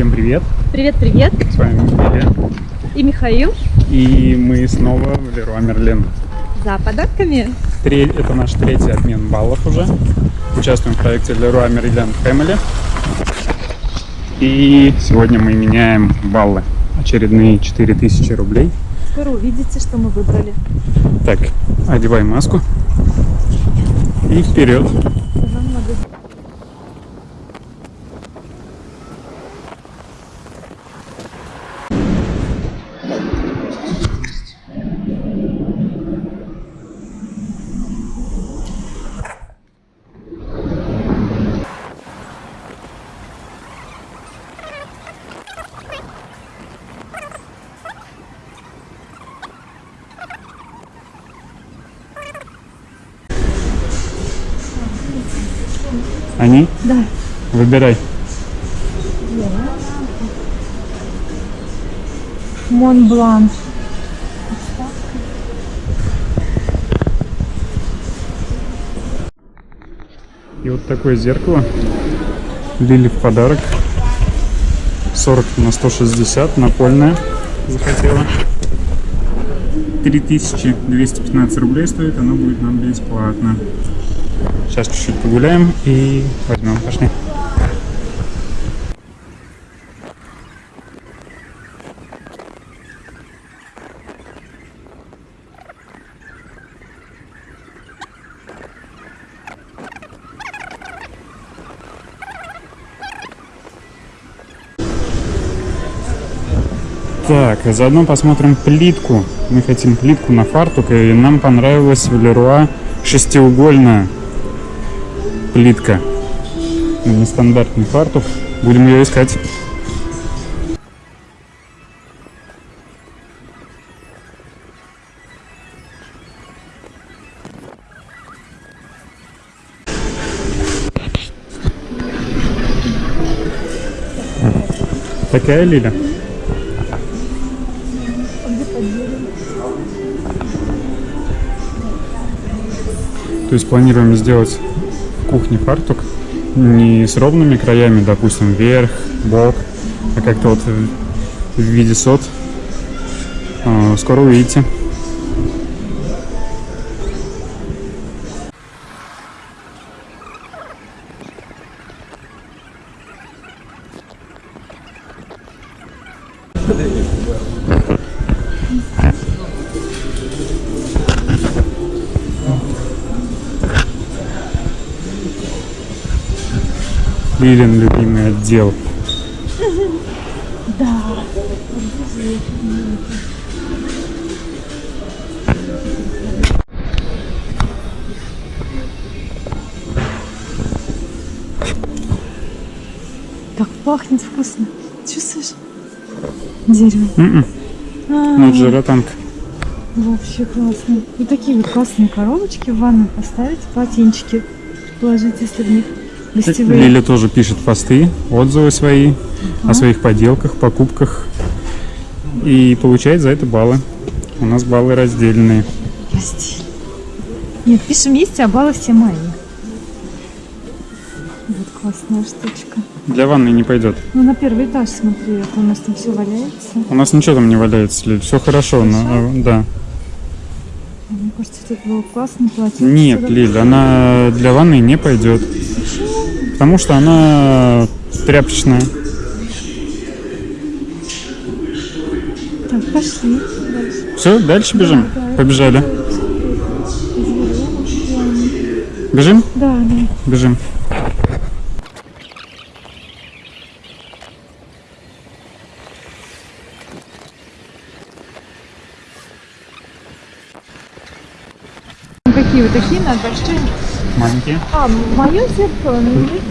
Всем привет! Привет-привет! С вами Илья. И Михаил И мы снова в Леруа Мерлен. за подарками. Тре- Это наш третий обмен баллов уже. Участвуем в проекте Леруа Мерлен Family. И сегодня мы меняем баллы. Очередные 4000 рублей. Скоро увидите, что мы выбрали. Так, одевай маску. И вперед. Они? Да. Выбирай. Монблан. И вот такое зеркало. Лили в подарок. 40 на 160, напольное захотела. 3215 рублей стоит, оно будет нам бесплатно. Сейчас чуть-чуть погуляем и возьмем, пошли. Так, а заодно посмотрим плитку. Мы хотим плитку на фартук, и нам понравилась в Леруа шестиугольная плитка. Нестандартный фартук. Будем ее искать. Такая Лиля? То есть планируем сделать кухне фартук не с ровными краями, допустим, вверх, бок, а как-то вот в виде сот. А, Скоро увидите. Лилин любимый отдел. Так пахнет вкусно. Чувствуешь? Дерево. М-м. А, Ну, жиротанк. Вообще классно. И такие вот классные коробочки в ванну поставить, полотенчики положить, если в них гостевые. Лиля тоже пишет посты, отзывы свои о своих поделках, покупках. И получает за это баллы. У нас баллы раздельные. Прости. Нет, пишем есть, а баллы все мои. Вот классная штучка. Для ванны не пойдет. Ну, на первый этаж смотри, это у нас там все валяется. У нас ничего там не валяется, Лиль. Все хорошо. но, э, да. Мне кажется, тут было классно платье. Нет, Лиль, она для ванны не пойдет. Потому что она тряпочная. Так, пошли. Дальше. Все, дальше бежим? Да, Побежали. Бежим? Да, да. Бежим. Какие вот такие надо большие? Маленькие. А, мое зеркало.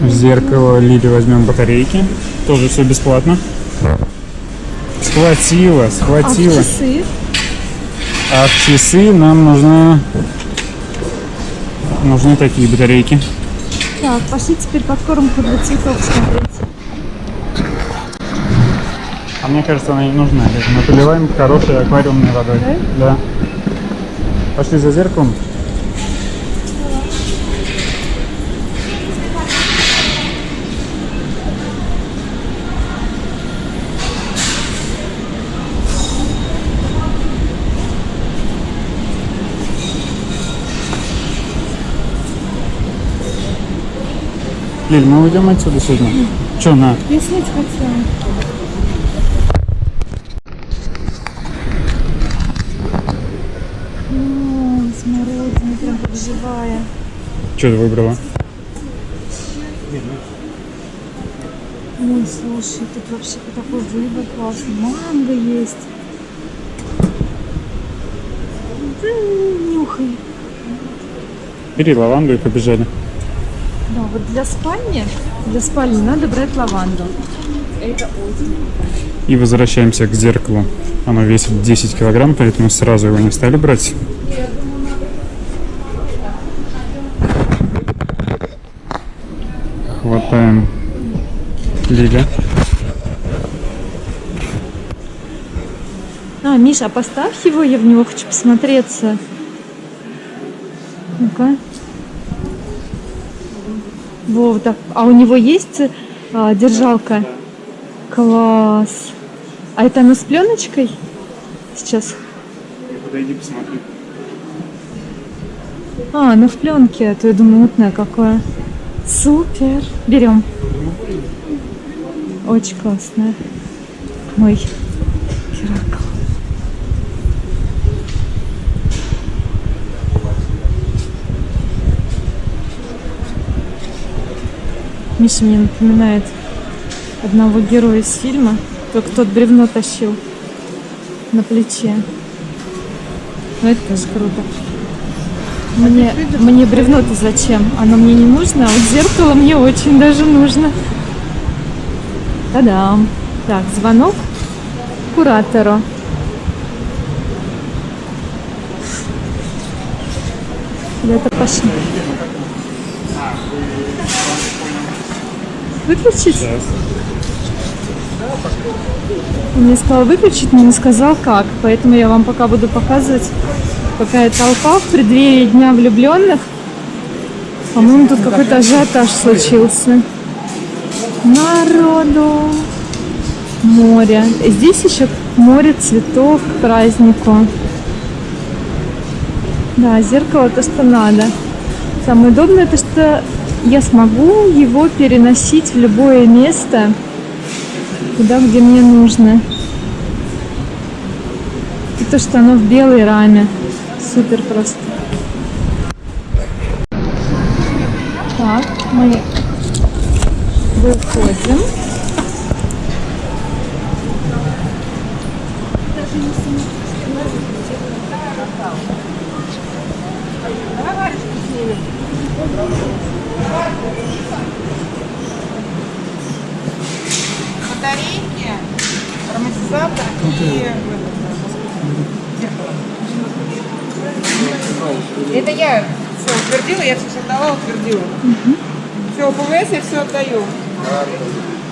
В зеркало Лили возьмем батарейки. Тоже все бесплатно. Схватила, А в схватила. часы? А в часы нам нужны, нужны такие батарейки. Так, пошли теперь подкормку для цветов смотреть. А мне кажется, она не нужна. Мы поливаем хорошей аквариумной водой. Да? Пошли за зеркалом. Лиль, мы уйдем отсюда сегодня? Че, на? Я снять хотела. Смородина прям как живая. Что ты выбрала? Ой, слушай, тут вообще такой выбор классный. Манго есть. Нюхай. Бери лаванду и побежали. Вот для спальни, для спальни надо брать лаванду. Это очень. И возвращаемся к зеркалу. Оно весит 10 килограмм, поэтому сразу его не стали брать. Хватаем Лиля. А, Миша, поставь его, я в него хочу посмотреться. Ну-ка. Вов, так. А у него есть а, держалка? Класс. А это оно с пленочкой? Сейчас. Подойди, посмотри. А, оно в пленке, а то я думаю, мутное какое. Супер. Берем. Очень классное. Мой Геракл. Миша мне напоминает одного героя из фильма, только тот бревно тащил на плече. Ну это тоже круто. Мне, мне бревно-то зачем? Оно мне не нужно, а вот зеркало мне очень даже нужно. Та-дам! Так, звонок куратору. Куда-то пошли. Выключить? Он мне сказал выключить, но не сказал как. Поэтому я вам пока буду показывать, какая толпа в преддверии Дня влюбленных. По-моему, тут какой-то ажиотаж случился. Народу. Море. Здесь еще море цветов к празднику. Да, зеркало то, что надо. Самое удобное, то, что я смогу его переносить в любое место, туда, где мне нужно. И то, что оно в белой раме. Супер просто. Так, мы выходим. батарейки, ароматизатор и это я все утвердила, я все создала, утвердила. Все, ПВС я все отдаю.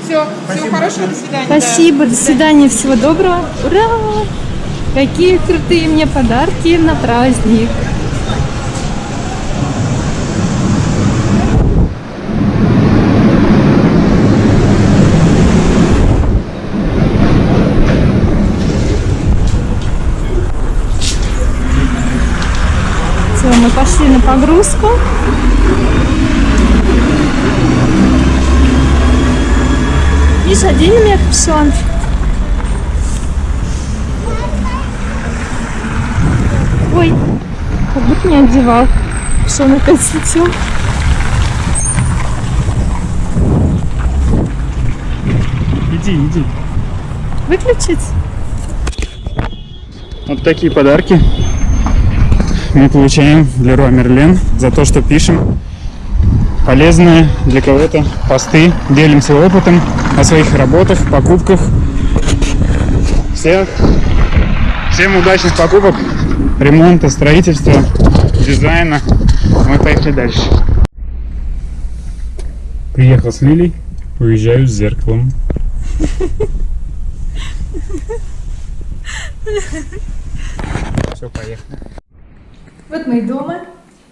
Все, всего хорошего, до свидания. да. Спасибо, до свидания, всего доброго. Ура! Какие крутые мне подарки на праздник. Все, мы пошли на погрузку. Одень у меня капюшон. Ой, как будто не одевал. Капюшон опять слетел. Иди, иди. Выключить? Вот такие подарки мы получаем для Руа Мерлен за то, что пишем полезные для кого-то посты, делимся опытом о своих работах, покупках. Всех, всем удачных покупок, ремонта, строительства, дизайна. Мы поехали дальше. Приехал с Лилей, уезжаю с зеркалом. Все, поехали. Вот мы и дома.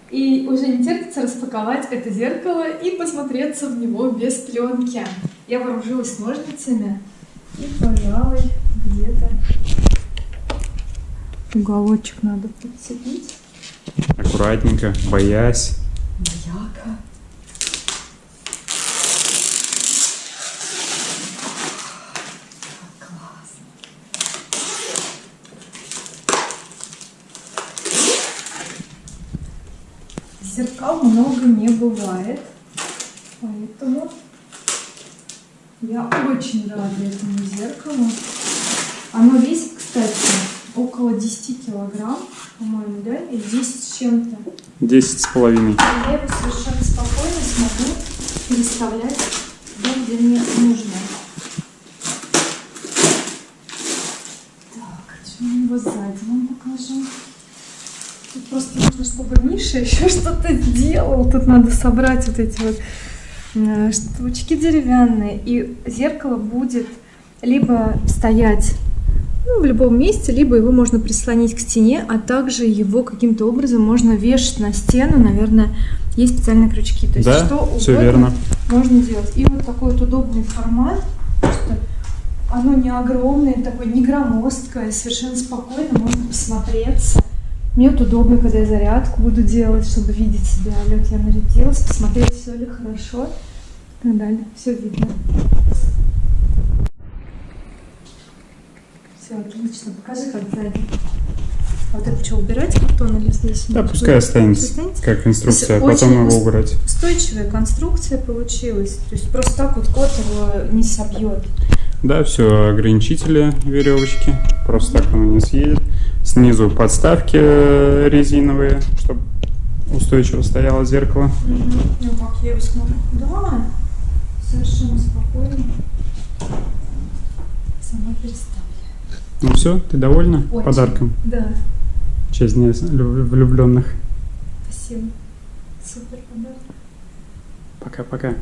И уже не терпится распаковать это зеркало и посмотреться в него без пленки. Я вооружилась ножницами и, пожалуй, где-то уголочек надо подцепить. Аккуратненько, боясь. Бояка. Зеркал много не бывает. Поэтому я очень рада этому зеркалу. Оно весит, кстати, около 10 килограмм, по-моему, да? Или 10 с чем-то. 10 с половиной. Я его совершенно спокойно смогу переставлять туда, где мне нужно. Так, что я его сзади вам покажу. Тут чтобы Миша еще что-то сделал. Тут надо собрать вот эти вот э, штучки деревянные. И зеркало будет либо стоять ну, в любом месте, либо его можно прислонить к стене, а также его каким-то образом можно вешать на стену. Наверное, есть специальные крючки. То есть Да, что угодно верно. можно делать. И вот такой вот удобный формат, что оно не огромное, такое не громоздкое, совершенно спокойно можно посмотреться. Мне вот удобно, когда я зарядку буду делать, чтобы видеть себя. Лёг, я нарядилась, посмотреть, все ли хорошо и так далее. Все видно. Все отлично. Покажи, как сзади. А вот это что, убирать картон или здесь? Да, пускай останется Останется? как инструкция, а потом его убрать. Устойчивая конструкция получилась. То есть просто так вот кот его не собьет. Да, все, ограничители веревочки. Просто так оно не съедет. Снизу подставки э, резиновые, чтобы устойчиво стояло зеркало. Ну как я его смогу? Да, совершенно спокойно. Сама переставлю. Ну все, ты довольна Очень. подарком? Да, В честь Дня влюбленных. спасибо. Супер подарок. Пока-пока.